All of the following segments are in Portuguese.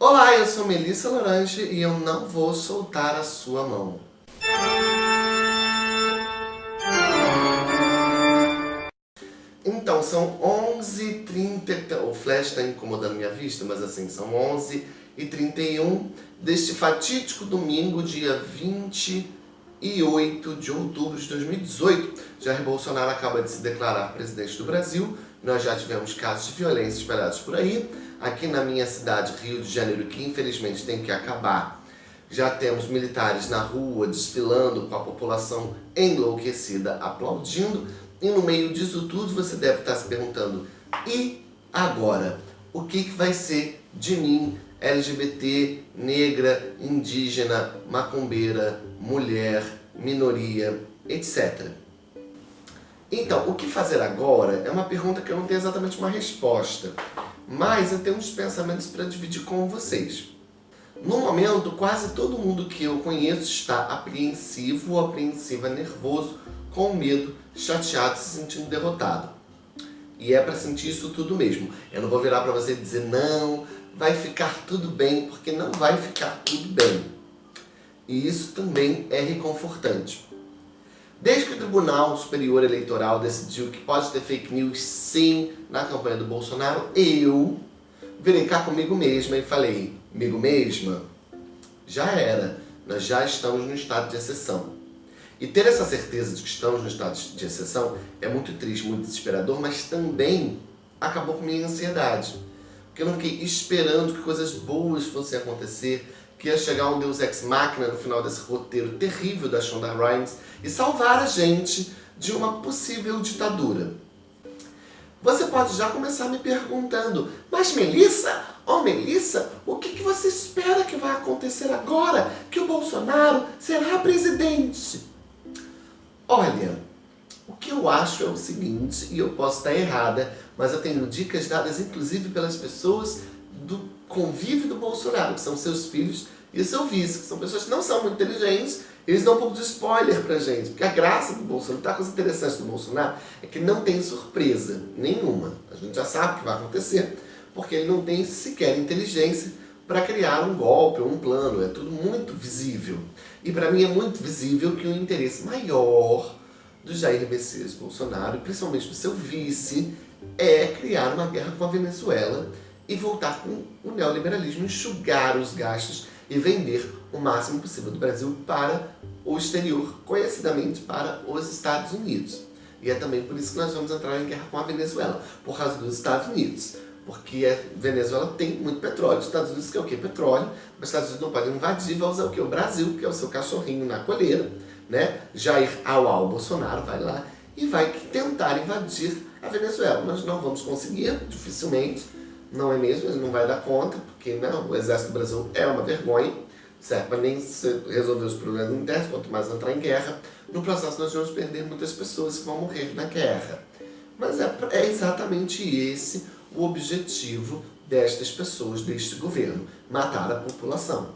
Olá, eu sou Melissa Lorange e eu não vou soltar a sua mão. Então, são 11h30, o flash está incomodando minha vista, mas assim, são 11h31 deste fatídico domingo, dia 28 de outubro de 2018. Jair Bolsonaro acaba de se declarar presidente do Brasil, nós já tivemos casos de violência espalhados por aí, aqui na minha cidade, Rio de Janeiro, que infelizmente tem que acabar, já temos militares na rua desfilando com a população enlouquecida, aplaudindo, e no meio disso tudo você deve estar se perguntando, e agora? O que, que vai ser de mim, LGBT, negra, indígena, macumbeira, mulher, minoria, etc. Então, o que fazer agora é uma pergunta que eu não tenho exatamente uma resposta, mas eu tenho uns pensamentos para dividir com vocês. No momento, quase todo mundo que eu conheço está apreensivo ou apreensiva, nervoso, com medo, chateado, se sentindo derrotado. E é para sentir isso tudo mesmo. Eu não vou virar para você e dizer, não, vai ficar tudo bem, porque não vai ficar tudo bem. E isso também é reconfortante. Desde que o Tribunal Superior Eleitoral decidiu que pode ter fake news sim na campanha do Bolsonaro, eu virei cá comigo mesma e falei, comigo mesma, já era, nós já estamos no estado de exceção. E ter essa certeza de que estamos no estado de exceção é muito triste, muito desesperador, mas também acabou com minha ansiedade. Porque eu não fiquei esperando que coisas boas fossem acontecer, que ia chegar um Deus Ex Machina no final desse roteiro terrível da Shonda Rhimes e salvar a gente de uma possível ditadura. Você pode já começar me perguntando, mas Melissa, oh Melissa, o que, que você espera que vai acontecer agora que o Bolsonaro será presidente? Olha, o que eu acho é o seguinte, e eu posso estar errada, mas eu tenho dicas dadas inclusive pelas pessoas do convívio do Bolsonaro, que são seus filhos e seu vice, que são pessoas que não são muito inteligentes, eles dão um pouco de spoiler pra gente, porque a graça do Bolsonaro, tá coisa interessante do Bolsonaro, é que não tem surpresa nenhuma. A gente já sabe o que vai acontecer, porque ele não tem sequer inteligência para criar um golpe ou um plano, é tudo muito visível. E para mim é muito visível que o interesse maior do Jair Messias Bolsonaro, principalmente do seu vice, é criar uma guerra com a Venezuela e voltar com o neoliberalismo, enxugar os gastos e vender o máximo possível do Brasil para o exterior, conhecidamente para os Estados Unidos. E é também por isso que nós vamos entrar em guerra com a Venezuela, por causa dos Estados Unidos. Porque a Venezuela tem muito petróleo. Os Estados Unidos quer o quê? Petróleo. Os Estados Unidos não podem invadir, vai usar o quê? O Brasil, que é o seu cachorrinho na coleira. Né? Jair Au Bolsonaro vai lá e vai tentar invadir a Venezuela. Nós não vamos conseguir, dificilmente, não é mesmo? Ele não vai dar conta, porque não, o exército do Brasil é uma vergonha, certo? Mas nem resolver os problemas internos, quanto mais entrar em guerra. No processo nós vamos perder muitas pessoas que vão morrer na guerra. Mas é, é exatamente esse o objetivo destas pessoas, deste governo, matar a população.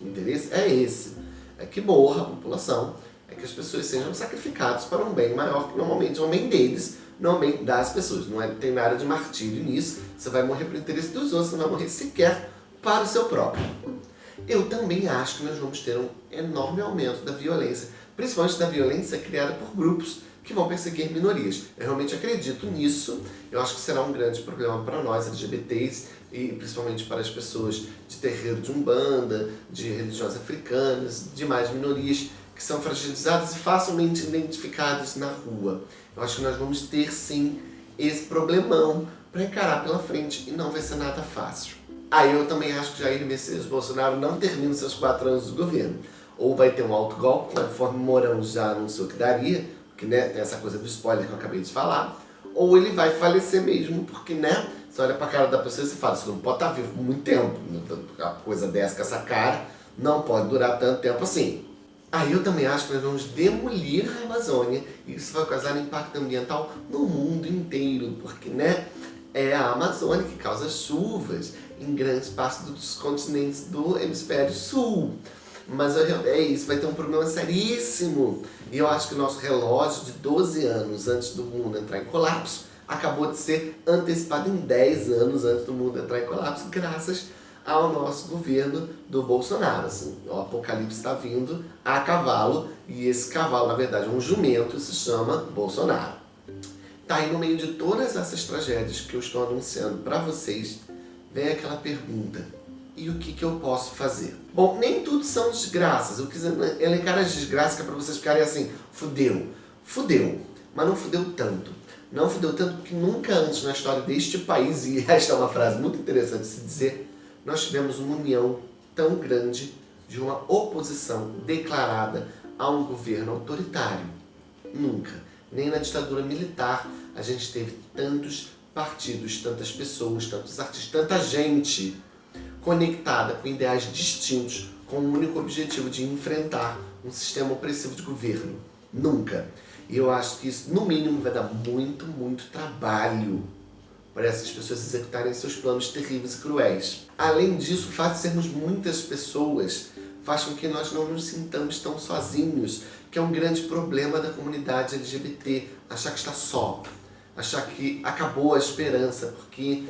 O interesse é esse, é que morra a população, é que as pessoas sejam sacrificadas para um bem maior, que normalmente é um bem deles, normalmente das pessoas. Não é, tem nada de martírio nisso, você vai morrer para o interesse dos outros, você não vai morrer sequer para o seu próprio. Eu também acho que nós vamos ter um enorme aumento da violência, principalmente da violência criada por grupos que vão perseguir minorias. Eu realmente acredito nisso, eu acho que será um grande problema para nós LGBTs e principalmente para as pessoas de terreiro de umbanda, de religiões africanas, demais minorias que são fragilizadas e facilmente identificadas na rua. Eu acho que nós vamos ter sim esse problemão para encarar pela frente e não vai ser nada fácil. Aí eu também acho que Jair Messias Bolsonaro não termina seus quatro anos do governo. Ou vai ter um alto golpe, conforme Mourão já anunciou que daria, porque né, tem essa coisa do spoiler que eu acabei de falar, ou ele vai falecer mesmo, porque né, você olha pra cara da pessoa e você fala, você não pode estar vivo por muito tempo, né, a coisa dessa com essa cara não pode durar tanto tempo assim. Aí eu também acho que nós vamos demolir a Amazônia e isso vai causar impacto ambiental no mundo inteiro, porque né, é a Amazônia que causa chuvas em grandes partes dos continentes do hemisfério sul. Mas é isso, vai ter um problema seríssimo. E eu acho que o nosso relógio de 12 anos antes do mundo entrar em colapso acabou de ser antecipado em 10 anos antes do mundo entrar em colapso, graças ao nosso governo do Bolsonaro. Assim, o apocalipse está vindo a cavalo, e esse cavalo, na verdade, é um jumento, se chama Bolsonaro. Tá aí no meio de todas essas tragédias que eu estou anunciando para vocês, vem aquela pergunta, e o que, que eu posso fazer? Bom, nem tudo são desgraças, eu quis elencar as desgraças que é para vocês ficarem assim, fudeu, fudeu, mas não fudeu tanto. Não fudeu tanto porque nunca antes na história deste país, e esta é uma frase muito interessante de se dizer, nós tivemos uma união tão grande de uma oposição declarada a um governo autoritário. Nunca. Nem na ditadura militar a gente teve tantos partidos, tantas pessoas, tantos artistas, tanta gente conectada com ideais distintos, com o único objetivo de enfrentar um sistema opressivo de governo. Nunca. E eu acho que isso, no mínimo, vai dar muito, muito trabalho para essas pessoas executarem seus planos terríveis e cruéis. Além disso, o fato de sermos muitas pessoas faz com que nós não nos sintamos tão sozinhos, que é um grande problema da comunidade LGBT, achar que está só, achar que acabou a esperança, porque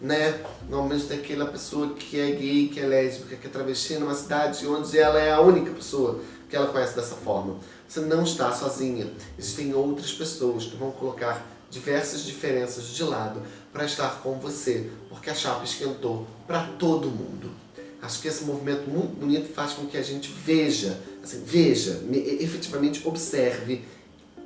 né, normalmente tem aquela pessoa que é gay, que é lésbica, que é travesti numa cidade onde ela é a única pessoa que ela conhece dessa forma. Você não está sozinha, existem outras pessoas que vão colocar diversas diferenças de lado para estar com você, porque a chapa esquentou para todo mundo. Acho que esse movimento muito bonito faz com que a gente veja, assim, veja, efetivamente observe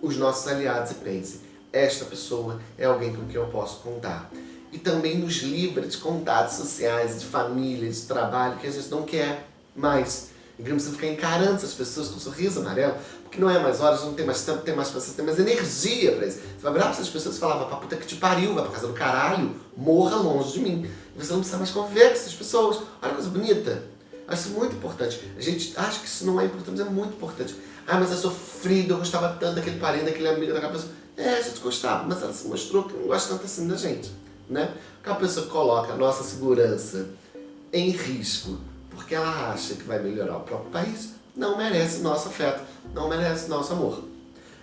os nossos aliados e pense, esta pessoa é alguém com quem eu posso contar. E também nos livra de contatos sociais, de família, de trabalho, que a gente não quer mais. E que não precisa ficar encarando essas pessoas com um sorriso amarelo, porque não é mais horas, não tem mais tempo, tem mais pessoas, tem mais energia pra isso. Você vai virar pra essas pessoas e falar, vai pra puta que te pariu, vai pra casa do caralho, morra longe de mim. E você não precisa mais conviver com essas pessoas. Olha que coisa bonita. Acho isso muito importante. A gente acha que isso não é importante, mas é muito importante. Ah, mas é sofrido, eu gostava tanto daquele parente, daquele amigo, daquela pessoa. É, a gente gostava, mas ela se mostrou que não gosta tanto assim da gente. Né? Porque a pessoa coloca a nossa segurança em risco porque ela acha que vai melhorar o próprio país, não merece nosso afeto, não merece nosso amor.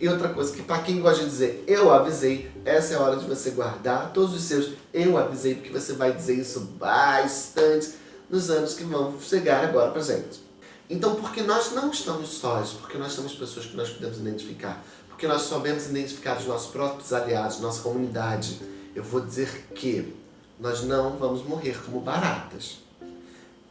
E outra coisa que para quem gosta de dizer eu avisei, essa é a hora de você guardar todos os seus eu avisei, porque você vai dizer isso bastante nos anos que vão chegar agora pra gente. Então, porque nós não estamos sós, porque nós temos pessoas que nós podemos identificar, porque nós sabemos identificar os nossos próprios aliados, nossa comunidade, eu vou dizer que nós não vamos morrer como baratas.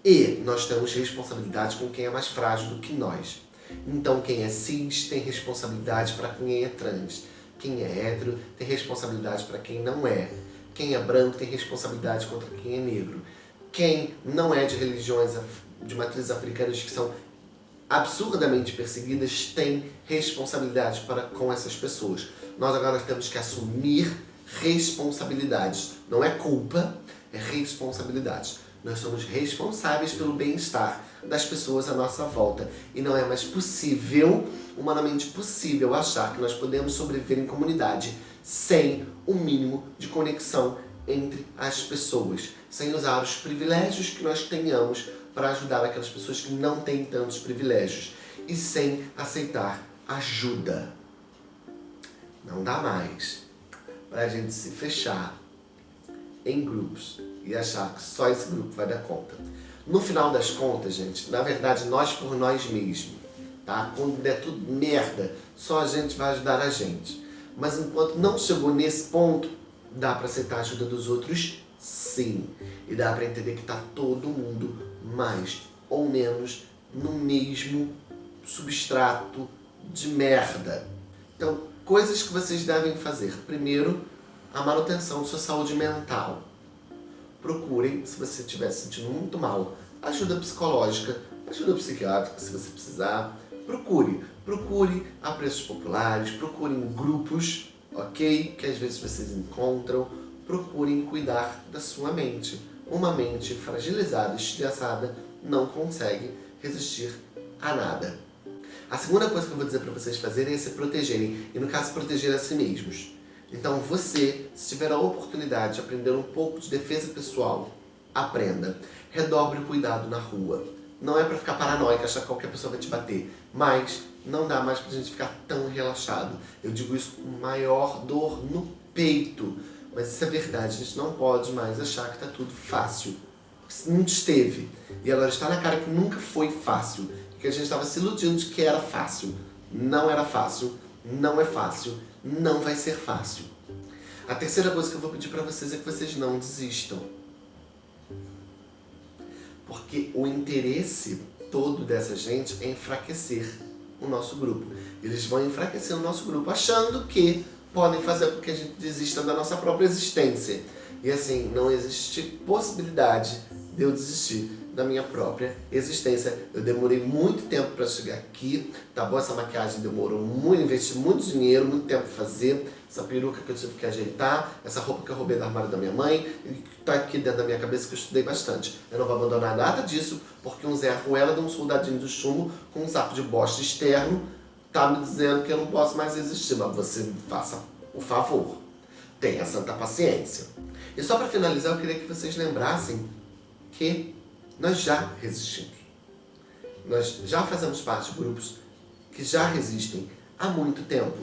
E nós temos responsabilidade com quem é mais frágil do que nós. Então quem é cis tem responsabilidade para quem é trans. Quem é hétero tem responsabilidade para quem não é. Quem é branco tem responsabilidade contra quem é negro. Quem não é de religiões de matriz africanas que são absurdamente perseguidas tem responsabilidade para com essas pessoas. Nós agora temos que assumir responsabilidades. Não é culpa, é responsabilidade. Nós somos responsáveis pelo bem-estar das pessoas à nossa volta. E não é mais possível, humanamente possível, achar que nós podemos sobreviver em comunidade sem o um mínimo de conexão entre as pessoas, sem usar os privilégios que nós tenhamos para ajudar aquelas pessoas que não têm tantos privilégios e sem aceitar ajuda. Não dá mais para a gente se fechar em grupos e achar que só esse grupo vai dar conta. No final das contas, gente, na verdade, nós por nós mesmos, tá? Quando der tudo merda, só a gente vai ajudar a gente. Mas enquanto não chegou nesse ponto, dá para aceitar a ajuda dos outros? Sim. E dá para entender que tá todo mundo mais ou menos no mesmo substrato de merda. Então, coisas que vocês devem fazer. Primeiro, a manutenção da sua saúde mental procurem, se você estiver se sentindo muito mal, ajuda psicológica, ajuda psiquiátrica, se você precisar. Procure, procure a preços populares, procurem grupos, ok? Que às vezes vocês encontram. Procurem cuidar da sua mente. Uma mente fragilizada, estressada, não consegue resistir a nada. A segunda coisa que eu vou dizer para vocês fazerem é se protegerem, e no caso proteger a si mesmos. Então você, se tiver a oportunidade de aprender um pouco de defesa pessoal, aprenda. Redobre o cuidado na rua. Não é para ficar paranoico, achar que qualquer pessoa vai te bater, mas não dá mais pra gente ficar tão relaxado. Eu digo isso com maior dor no peito. Mas isso é verdade, a gente não pode mais achar que tá tudo fácil. Não esteve. E agora está na cara que nunca foi fácil. Que a gente estava se iludindo de que era fácil. Não era fácil, não é fácil, não vai ser fácil. A terceira coisa que eu vou pedir para vocês é que vocês não desistam. Porque o interesse todo dessa gente é enfraquecer o nosso grupo. Eles vão enfraquecer o nosso grupo achando que podem fazer com que a gente desista da nossa própria existência. E assim, não existe possibilidade de eu desistir da minha própria existência. Eu demorei muito tempo para chegar aqui, tá bom? Essa maquiagem demorou muito, investi muito dinheiro, muito tempo para fazer. Essa peruca que eu tive que ajeitar, essa roupa que eu roubei do armário da minha mãe, que tá aqui dentro da minha cabeça que eu estudei bastante. Eu não vou abandonar nada disso, porque um Zé Arruela de um soldadinho do chumbo com um saco de bosta externo tá me dizendo que eu não posso mais existir, mas você faça o favor. Tenha santa paciência. E só para finalizar, eu queria que vocês lembrassem que nós já resistimos. Nós já fazemos parte de grupos que já resistem há muito tempo.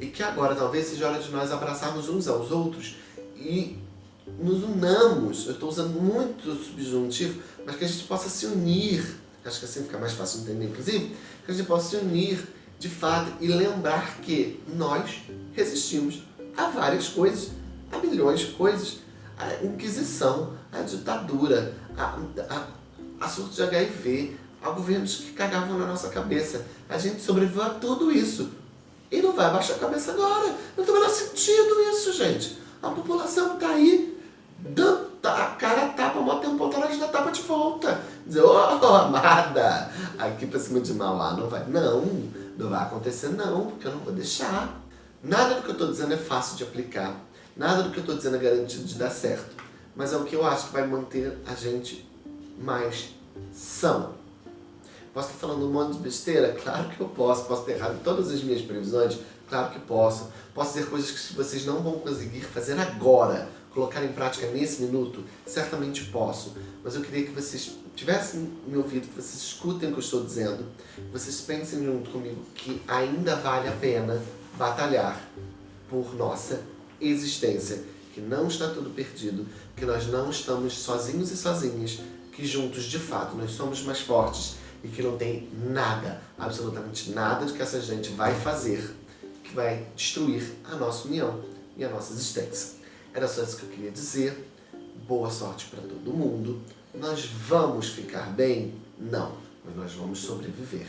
E que agora talvez seja hora de nós abraçarmos uns aos outros e nos unamos. Eu estou usando muito subjuntivo, mas que a gente possa se unir. Acho que assim fica mais fácil de entender, inclusive. Que a gente possa se unir de fato e lembrar que nós resistimos a várias coisas, a milhões de coisas. A Inquisição, a ditadura, a, a, a surto de HIV, a governos que cagavam na nossa cabeça. A gente sobreviveu a tudo isso. E não vai abaixar a cabeça agora. Não tem o menor sentido isso, gente. A população tá aí, dando a cara tapa, um ponto atrás da tapa de volta. Dizer, ô oh, amada, aqui pra cima de Mauá não vai. Não, não vai acontecer não, porque eu não vou deixar. Nada do que eu tô dizendo é fácil de aplicar. Nada do que eu tô dizendo é garantido de dar certo. Mas é o que eu acho que vai manter a gente mais são. Posso estar falando um monte de besteira? Claro que eu posso. Posso ter errado todas as minhas previsões? Claro que posso. Posso dizer coisas que vocês não vão conseguir fazer agora, colocar em prática nesse minuto? Certamente posso. Mas eu queria que vocês tivessem me ouvido, que vocês escutem o que eu estou dizendo, que vocês pensem junto comigo que ainda vale a pena batalhar por nossa existência, que não está tudo perdido, que nós não estamos sozinhos e sozinhas, que juntos, de fato, nós somos mais fortes e que não tem nada, absolutamente nada que essa gente vai fazer que vai destruir a nossa união e a nossa existência. Era só isso que eu queria dizer. Boa sorte para todo mundo. Nós vamos ficar bem? Não, mas nós vamos sobreviver,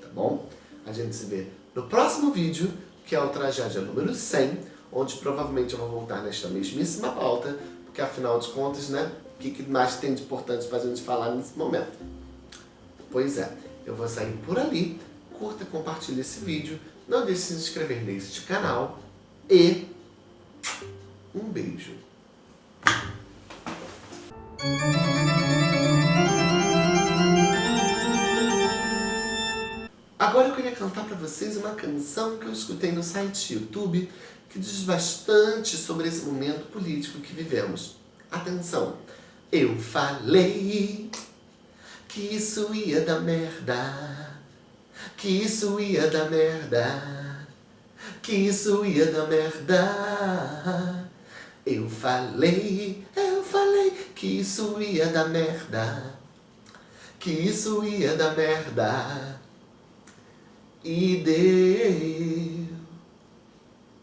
tá bom? A gente se vê no próximo vídeo, que é o Tragédia número 100, onde provavelmente eu vou voltar nesta mesmíssima pauta, porque afinal de contas, né, o que, que mais tem de importante para a gente falar nesse momento? Pois é, eu vou sair por ali, curta, compartilhe esse vídeo, não deixe de se inscrever neste canal e um beijo. Agora eu queria cantar para vocês uma canção que eu escutei no site YouTube que diz bastante sobre esse momento político que vivemos. Atenção! Eu falei que isso ia dar merda, que isso ia dar merda, que isso ia dar merda. Eu falei, eu falei que isso ia dar merda, que isso ia dar merda. E deu.